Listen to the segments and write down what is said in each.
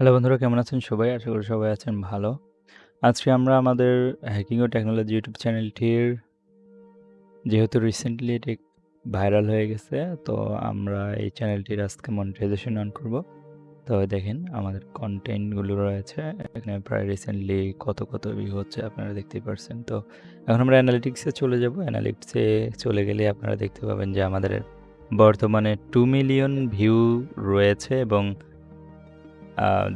Hello বন্ধুরা কেমন আছেন সবাই? আশা করি সবাই আছেন ভালো। আজকে আমরা আমাদের হ্যাকিং ও টেকনোলজি ইউটিউব চ্যানেলটির যেহেতু রিসেন্টলি এটি ভাইরাল হয়ে গেছে, তো আমরা এই চ্যানেলটির আজকে মনিটাইজেশন অন করব। তো দেখেন আমাদের কন্টেন্টগুলো রয়েছে। এখানে প্রায় রিসেন্টলি কত, কত ভিউ হচ্ছে আপনারা দেখতেই পারছেন। তো এখন আমরা অ্যানালিটিক্সে চলে যাব। অ্যানালিটিক্সে চলে গেলে আপনারা দেখতে পাবেন যে আমাদের বর্তমানে টু মিলিয়ন ভিউ রয়েছে এবং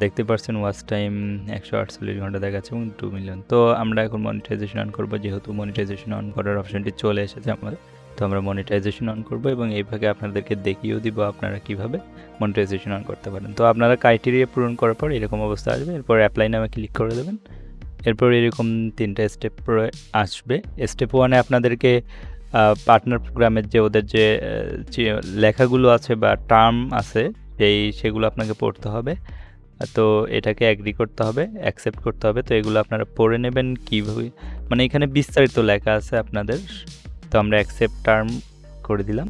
দেখতে পারছেন ওয়াচ টাইম ১৪৮ ঘণ্টা দেখাচ্ছে এবং 2 মিলিয়ন। তো আমরা এখন মনিটাইজেশন অন করব। যেহেতু মনিটাইজেশন অন করার অপশনটি চলে এসেছে আমাদের। তো আমরা মনিটাইজেশন অন করব এবং এই ভাগে আপনাদেরকে দেখিয়েও দিব আপনারা কীভাবে মনিটাইজেশন অন করতে পারেন। তো আপনারা ক্রাইটেরিয়া পূরণ করার পর এরকম অবস্থা আসবে। এরপর অ্যাপ্লাই নামে ক্লিক করে দেবেন। এরপর এরকম ৩ টা স্টেপ আসবে। স্টেপ ওয়ানে আপনাদেরকে পার্টনার প্রোগ্রামের যে ওদের যে লেখাগুলো আছে বা টার্ম আছে সেই সেগুলো আপনাকে পড়তে হবে। তো এটাকে এগ্রি করতে হবে, অ্যাকসেপ্ট করতে হবে। তো এগুলো আপনারা পড়ে নেবেন কীভাবে মানে এখানে বিস্তারিত লেখা আছে আপনাদের। তো আমরা অ্যাকসেপ্ট টার্ম করে দিলাম।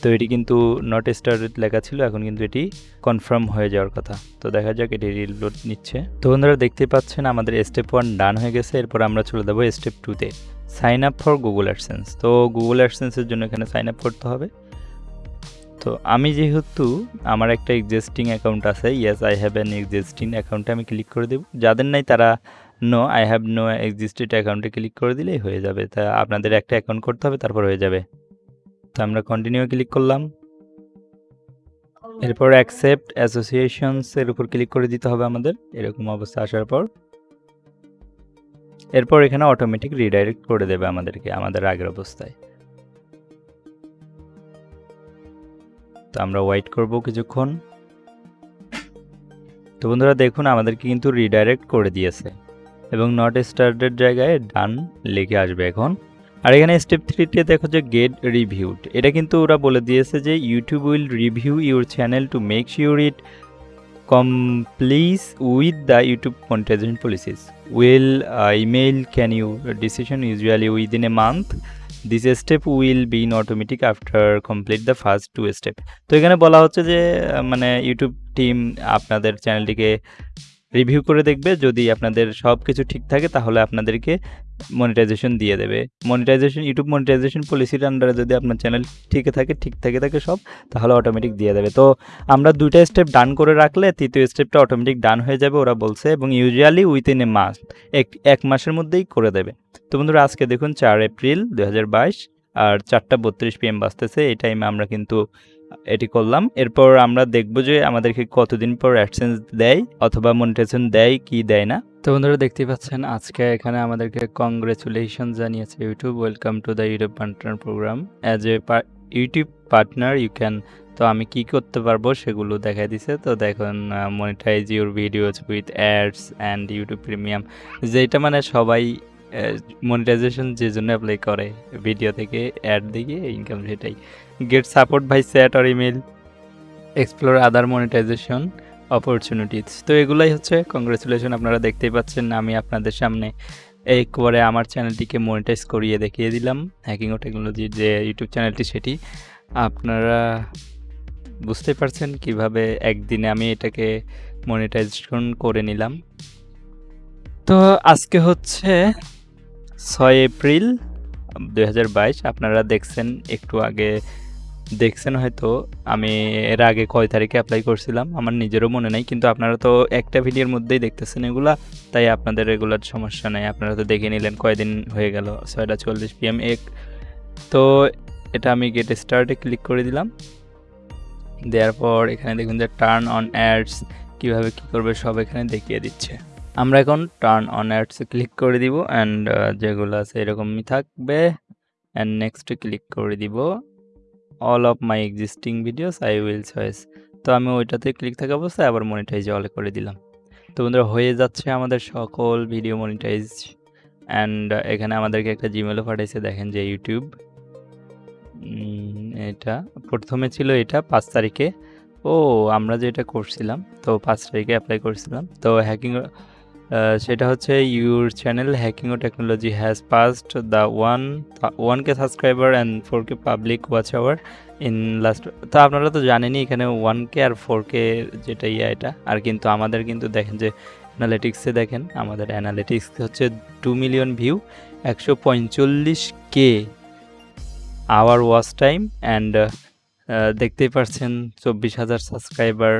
তো এটি কিন্তু নট স্টার্টেড লেখা ছিল। এখন কিন্তু এটি কনফার্ম হয়ে যাওয়ার কথা। তো দেখা যাক এটি রিলোড নিচ্ছে। তো বন্ধুরা দেখতেই পাচ্ছেন আমাদের স্টেপ 1 ডান হয়ে গেছে। এরপর আমরা চলে যাব স্টেপ 2 তে। Sign up for Google AdSense. তো গুগল অ্যাডসেন্স এর জন্য এখানে সাইন আপ করতে হবে। তো আমি যেহেতু আমার একটা এক্সিস্টিং অ্যাকাউন্ট আছে, yes I have an existing অ্যাকাউন্টে আমি ক্লিক করে দেব। যাদের নাই তারা no I have no existed অ্যাকাউন্টে ক্লিক করে দিলেই হয়ে যাবে। তা আপনাদের একটা অ্যাকাউন্ট করতে হবে তারপর হয়ে যাবে। তো আমরা কন্টিনিউ ক্লিক করলাম। এরপর অ্যাকসেপ্ট অ্যাসোসিয়েশনস এর উপর ক্লিক করে দিতে হবে আমাদের। এরকম অবস্থা আসার পর এরপর এখানে অটোমেটিক রিডাইরেক্ট করে দেবে আমাদেরকে আমাদের আগের অবস্থায়। তো আমরা ওয়েট করব কিছুক্ষণ। তো বন্ধুরা দেখুন, আমাদেরকে কিন্তু রিডাইরেক্ট করে দিয়েছে এবং নট স্টার্টেড জায়গায় ডান লিখে আসবে এখন। আর এখানে স্টেপ 3 তে দেখো যে গেট রিভিউড। এটা কিন্তু ওরা বলে দিয়েছে যে YouTube will review your channel to make sure it complies with the YouTube monetisation policies. Will a email can you decision usually within a month. This step will be in automatic after complete the first two step. তো এখানে বলা হচ্ছে যে মানে YouTube team আপনাদের চ্যানেলটিকে review করে দেখবে। যদি আপনাদের সব কিছু ঠিক থাকে, তাহলে আপনাদেরকে মনিটাইজেশন দিয়ে দেবে। মনিটাইজেশন ইউটিউব মনিটাইজেশন পলিসির আন্ডারে যদি আপনার চ্যানেল ঠিক থাকে ঠিক থাকে থাকে সব, তাহলে অটোমেটিক দিয়ে দেবে। তো আমরা ২ টা স্টেপ ডান করে রাখলে, তৃতীয় স্টেপটা অটোমেটিক ডান হয়ে যাবে, ওরা বলছে, এবং ইউজুয়ালি উইথিন এ মাস এক এক মাসের মধ্যেই করে দেবে। তো বন্ধুরা, আজকে দেখুন, চার এপ্রিল ২০২২ আর ৪টা ৩২ পিএম বাজতেছে। এই টাইমে আমরা কিন্তু এটি করলাম। এরপর আমরা দেখব যে আমাদেরকে কতদিন পর অ্যাডসেন্স দেয় অথবা মনিটাইজেশন দেয়, কি দেয় না। তো বন্ধুরা দেখতেই পাচ্ছেন, আজকে এখানে আমাদেরকে কংগ্রাচুলেশন জানিয়েছে YouTube welcome to the YouTube partner programme. As a YouTube partner you can তো আমি কি করতে পারব সেগুলো দেখাই দিছে। তো দেখুন monetize your videos with ads and YouTube premium যেটা মানে সবাই মনিটাইজেশন যে জন্য অ্যাপ্লাই করে ভিডিও থেকে অ্যাড দিয়ে ইনকাম সেটাই। Get support by chat or email explore other monetization opportunities. তো এগুলাই হচ্ছে কংগ্রাচুলেশন আপনারা দেখতেই পাচ্ছেন, আমি আপনাদের সামনে একবারে আমার চ্যানেলটিকে মনিটাইজ করিয়ে দেখিয়ে দিলাম। হ্যাকিং ও টেকনোলজির যে ইউটিউব চ্যানেলটি সেটি আপনারা বুঝতে পারছেন কীভাবে একদিনে আমি এটাকে মনিটাইজেশন করে নিলাম। তো আজকে হচ্ছে ৬ এপ্রিল ২০২২ আপনারা দেখছেন, একটু আগে দেখছেন হয়তো, আমি এর আগে কয় তারিখে অ্যাপ্লাই করছিলাম, আমার নিজেরও মনে নাই। কিন্তু আপনারা তো একটা ভিডিওর মধ্যেই দেখতেছেন এগুলা, তাই আপনাদের এগুলার সমস্যা নেই, আপনারা তো দেখে নিলেন কয়দিন হয়ে গেল ৬টা ৪০ পিএম এক তো এটা আমি গেট স্টার্টে ক্লিক করে দিলাম। দেওয়ার পর এখানে দেখুন যে টার্ন অন অ্যাডস কীভাবে কী করবে সব এখানে দেখিয়ে দিচ্ছে। আমরা এখন টার্ন অন অ্যাডস ক্লিক করে দিব অ্যান্ড যেগুলো আছে এরকমই থাকবে অ্যান্ড নেক্সট ক্লিক করে দিব। All of my existing videos I will choice তো আমি ওইটাতে ক্লিক থাকা অবস্থায় আবার মনিটাইজ অল করে দিলাম। তো বন্ধুরা, হয়ে যাচ্ছে আমাদের সকল ভিডিও মনিটাইজ অ্যান্ড এখানে আমাদেরকে একটা জিমেলও পাঠাইছে, দেখেন যে ইউটিউব। এটা প্রথমে ছিল এটা পাঁচ তারিখে। ও, আমরা যেটা করছিলাম, তো পাঁচ তারিখে অ্যাপ্লাই করছিলাম। তো হ্যাকিং সেটা হচ্ছে your channel hacking O technology has passed the one one k subscriber and four k public watch hour in last তো আপনারা তো জানেনই এখানে ওয়ান কে আর ফোর কে যেটা ইয়া এটা, আর কিন্তু আমাদের কিন্তু দেখেন যে অ্যানালিটিক্সে দেখেন, আমাদের অ্যানালিটিক্স হচ্ছে টু মিলিয়ন ভিউ একশো পঁয়তাল্লিশ k hour watch time and দেখতেই পারছেন চব্বিশ হাজার সাবস্ক্রাইবার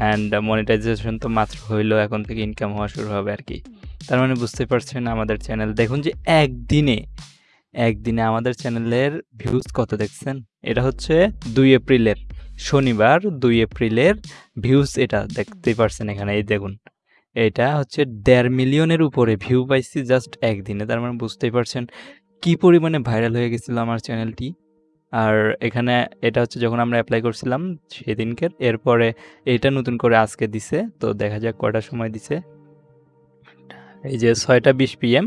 অ্যান্ড মনিটাইজেশন তো মাত্র হইল, এখন থেকে ইনকাম হওয়া শুরু হবে আর কি। তার মানে বুঝতে পারছেন আমাদের চ্যানেল দেখুন যে একদিনে একদিনে আমাদের চ্যানেলের ভিউজ কত দেখছেন? এটা হচ্ছে দুই এপ্রিলের, শনিবার দুই এপ্রিলের ভিউজ এটা দেখতে পারছেন এখানে, এই দেখুন। এটা হচ্ছে দেড় মিলিয়নের উপরে ভিউ পাইছি জাস্ট একদিনে। তার মানে বুঝতেই পারছেন কি পরিমাণে ভাইরাল হয়ে গেছিল আমার চ্যানেলটি আর এখানে এটা হচ্ছে যখন আমরা অ্যাপ্লাই করছিলাম সেদিনকের এরপরে এটা নতুন করে আজকে দিছে, তো দেখা যাক কয়টার সময় দিছে। এই যে ছয়টা বিশ পিএম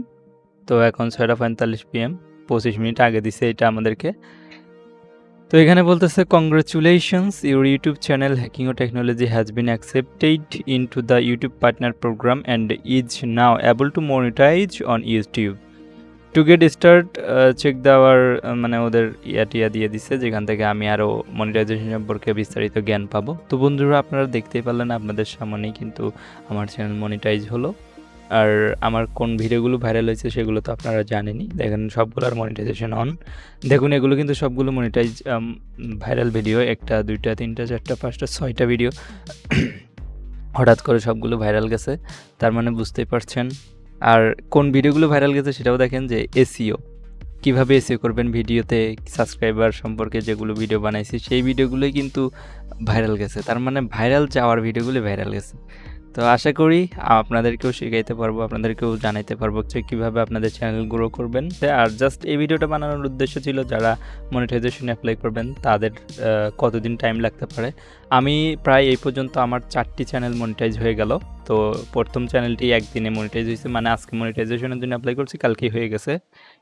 তো এখন ছয়টা পঁয়তাল্লিশ পিএম পঁচিশ মিনিট আগে দিছে এটা আমাদেরকে। তো এখানে বলতেছে congratulations your YouTube channel hacking O technology has been accepted into the YouTube partner program and is now able to monetize on YouTube to get start check দেওয়ার মানে ওদের ইয়া টিয়া দিয়ে দিছে, যেখান থেকে আমি আরও মনিটাইজেশন সম্পর্কে বিস্তারিত জ্ঞান পাবো। তো বন্ধুরা, আপনারা দেখতেই পারলেন আপনাদের সামনেই কিন্তু আমার চ্যানেল মনিটাইজ হলো। আর আমার কোন ভিডিওগুলো ভাইরাল হয়েছে সেগুলো তো আপনারা জানেনই। দেখেন, সবগুলোর মনিটাইজেশন অন দেখুন, এগুলো কিন্তু সবগুলো মনিটাইজ ভাইরাল ভিডিও একটা, দুইটা, তিনটা, চারটা, পাঁচটা, ছয়টা ভিডিও হঠাৎ করে সবগুলো ভাইরাল গেছে। তার মানে বুঝতেই পারছেন। আর কোন ভিডিওগুলো ভাইরাল গেছে সেটাও দেখেন যে এসিও কীভাবে এসিও করবেন ভিডিওতে, সাবস্ক্রাইবার সম্পর্কে যেগুলো ভিডিও বানাইছি, সেই ভিডিওগুলোই কিন্তু ভাইরাল গেছে। তার মানে ভাইরাল যাওয়ার ভিডিওগুলো ভাইরাল গেছে। তো আশা করি আপনাদেরকেও শেখাইতে পারব, আপনাদেরকেও জানাইতে পারব যে কীভাবে আপনাদের চ্যানেল গ্রো করবেন। আর জাস্ট এই ভিডিওটা বানানোর উদ্দেশ্য ছিল যারা মনিটাইজেশন অ্যাপ্লাই করবেন, তাদের কতদিন টাইম লাগতে পারে। আমি প্রায় এই পর্যন্ত আমার চারটি চ্যানেল মনিটাইজ হয়ে গেল। তো প্রথম চ্যানেলটি একদিনে মনিটাইজ হয়েছে মানে আজকে মনিটাইজেশনের জন্য অ্যাপ্লাই করছি, কালকেই হয়ে গেছে।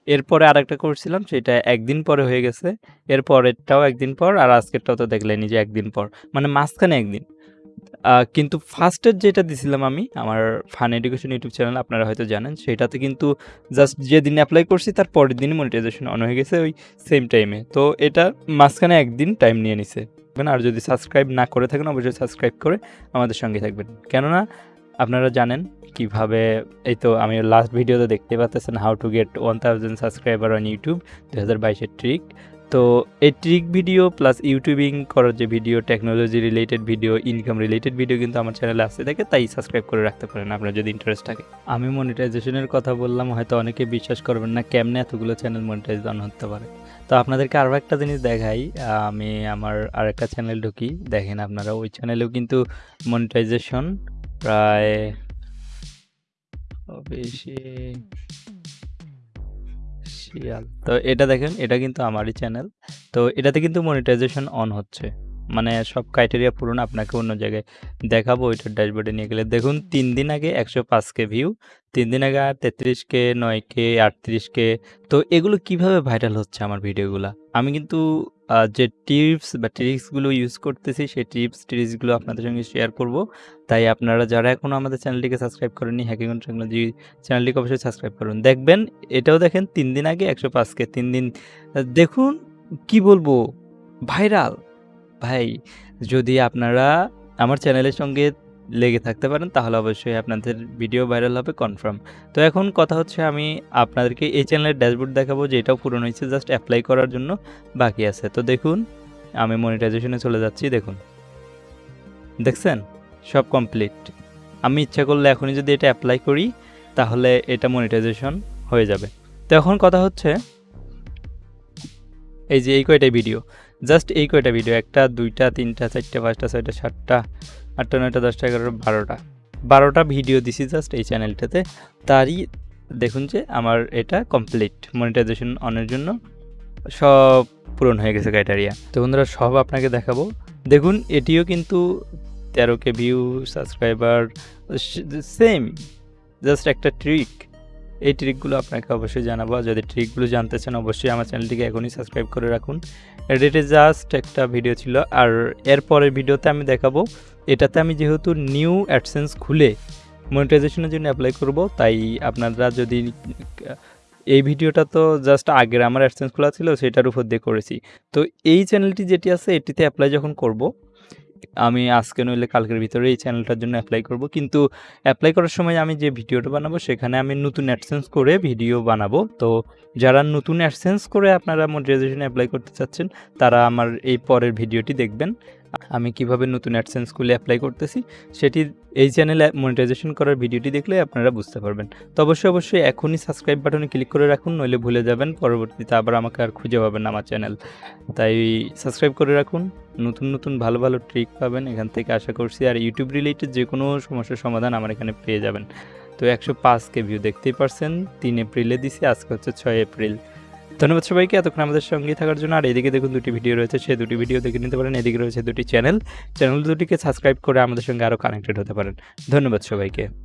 এরপরে আরেকটা করছিলাম সেটা একদিন পরে হয়ে গেছে। এরপরেরটাও একদিন পর, আর আজকেরটাও তো দেখলেনি যে একদিন পর মানে মাঝখানে একদিন। কিন্তু ফার্স্টের যেটা দিছিলাম আমি, আমার ফান এডুকেশন ইউটিউব চ্যানেল, আপনারা হয়তো জানেন, সেটাতে কিন্তু জাস্ট যেদিন অ্যাপ্লাই করছি, তার পরের দিনই মনিটাইজেশন অন হয়ে গেছে ওই সেম টাইমে তো এটা মাঝখানে একদিন টাইম নিয়ে নিছে। আর যদি সাবস্ক্রাইব না করে থাকেন, অবশ্যই সাবস্ক্রাইব করে আমাদের সঙ্গে থাকবেন। কেননা, আপনারা জানেন কীভাবে, এই তো আমি লাস্ট ভিডিওতে দেখতে পাচ্ছেন how to get one thousand subscriber on YouTube দু হাজার বাইশের ট্রিক তো এই ট্রিক ভিডিও প্লাস ইউটিউবিং করার যে video technology related video income related video কিন্তু আমার চ্যানেলে আসতে থাকে তাই সাবস্ক্রাইব করে রাখতে পারেন আপনার যদি ইন্টারেস্ট থাকে। আমি মনিটাইজেশনের কথা বললাম, হয়তো অনেকে বিশ্বাস করবেন না কেমনে এতগুলো চ্যানেল মনিটাইজ অন হতে পারে। তো আপনাদেরকে আরও একটা জিনিস দেখাই আমি আমার আরেকটা চ্যানেল ঢুকি, দেখেন আপনারা, ওই চ্যানেলেও কিন্তু মনিটাইজেশন প্রায় বেশি শিয়াল তো এটা দেখেন, এটা কিন্তু আমারই চ্যানেল তো এটাতে কিন্তু মনিটাইজেশন অন হচ্ছে। মানে সব ক্রাইটেরিয়া পূরণ আপনাকে অন্য জায়গায় দেখাবো, ওইটার ড্যাশবোর্ডে নিয়ে গেলে। দেখুন, তিন দিন আগে একশো পাঁচ কে ভিউ তিন দিন আগে তেত্রিশ কে, নয় কে, আটত্রিশ কে। তো এগুলো কীভাবে ভাইরাল হচ্ছে আমার ভিডিওগুলো আমি কিন্তু যে টিপস বা ট্রিক্সগুলো ইউজ করতেছি, সেই টিপস ট্রিক্সগুলো আপনাদের সঙ্গে শেয়ার করব। তাই আপনারা যারা এখনও আমাদের চ্যানেলটিকে সাবস্ক্রাইব করেননি হ্যাকিং টেকনোলজি চ্যানেলটিকে অবশ্যই সাবস্ক্রাইব করুন। দেখবেন, এটাও দেখেন, তিন দিন আগে একশো পাঁচকে তিন দিন দেখুন কি বলব ভাইরাল ভাই, যদি আপনারা আমার চ্যানেলের সঙ্গে লেগে থাকতে পারেন, তাহলে অবশ্যই আপনাদের ভিডিও ভাইরাল হবে কনফার্ম তো এখন কথা হচ্ছে আমি আপনাদেরকে এই চ্যানেলের ড্যাশবোর্ড দেখাবো যে এটাও পূরণ হয়েছে জাস্ট অ্যাপ্লাই করার জন্য বাকি আছে। তো দেখুন, আমি মনিটাইজেশনে চলে যাচ্ছি, দেখুন। দেখছেন? সব কমপ্লিট আমি ইচ্ছা করলে এখনই যদি এটা অ্যাপ্লাই করি, তাহলে এটা মনিটাইজেশন হয়ে যাবে। তো এখন কথা হচ্ছে, এই যে এই কয়টা ভিডিও জাস্ট এই কয়টা ভিডিও একটা, দুইটা, তিনটা, চারটা, পাঁচটা, ছয়টা, সাতটা, আটটা, নয়টা, দশটা, এগারোটা, বারোটা। বারোটা ভিডিও দিছি জাস্ট এই চ্যানেলটাতে তারই দেখুন যে আমার এটা কমপ্লিট মনিটাইজেশন অনের জন্য সব পূরণ হয়ে গেছে ক্রাইটেরিয়া তো বন্ধুরা, সব আপনাকে দেখাবো। দেখুন, এটিও কিন্তু তেরো k view subscriber same just একটা ট্রিক এই ট্রিকগুলো আপনাকে অবশ্যই জানাব। যদি ট্রিকগুলো জানতে চান, অবশ্যই আমার চ্যানেলটিকে এখনই সাবস্ক্রাইব করে রাখুন। এডিটে জাস্ট একটা ভিডিও ছিল, আর এরপরের ভিডিওতে আমি দেখাবো, এটাতে আমি যেহেতু নিউ অ্যাডসেন্স খুলে মনিটাইজেশনের জন্য অ্যাপ্লাই করব, তাই আপনারা যদি, এই ভিডিওটা তো জাস্ট আগের আমার অ্যাডসেন্স খোলা ছিল, সেটার উপর দিয়ে করেছি। তো এই চ্যানেলটি যেটি আছে, এটিতে অ্যাপ্লাই যখন করব আমি আজকে নইলে কালকের ভিতরে এই চ্যানেলটার জন্য অ্যাপ্লাই করব। কিন্তু অ্যাপ্লাই করার সময় আমি যে ভিডিওটা বানাবো, সেখানে আমি নতুন অ্যাডসেন্স করে ভিডিও বানাবো। তো যারা নতুন অ্যাডসেন্স করে আপনারা মনিটাইজেশন অ্যাপ্লাই করতে চাচ্ছেন, তারা আমার এই পরের ভিডিওটি দেখবেন। আমি কীভাবে নতুন অ্যাডসেন্সগুলি অ্যাপ্লাই করতেছি, সেটি এই চ্যানেলে মনিটাইজেশন করার ভিডিওটি দেখলে আপনারা বুঝতে পারবেন। তো অবশ্যই অবশ্যই এখনই সাবস্ক্রাইব বাটনে ক্লিক করে রাখুন, নইলে ভুলে যাবেন। পরবর্তীতে আবার আমাকে আর খুঁজে পাবেন আমার চ্যানেল তাই সাবস্ক্রাইব করে রাখুন। নতুন নতুন ভালো ভালো ট্রিক পাবেন এখান থেকে আশা করছি। আর ইউটিউব রিলেটেড যে কোনো সমস্যার সমাধান আমার এখানে পেয়ে যাবেন। তো একশো পাঁচকে ভিউ দেখতেই পারছেন, তিন এপ্রিলে দিছি, আজকে হচ্ছে ছয় এপ্রিল। ধন্যবাদ সবাইকে, এতক্ষণ আমাদের সঙ্গে থাকার জন্য। আর এদিকে দেখুন দুটি ভিডিও রয়েছে, সেই দুটি ভিডিও দেখে নিতে পারেন। এদিকে রয়েছে দুটি চ্যানেল চ্যানেল দুটিকে সাবস্ক্রাইব করে আমাদের সঙ্গে আরও কানেক্টেড হতে পারেন। ধন্যবাদ সবাইকে।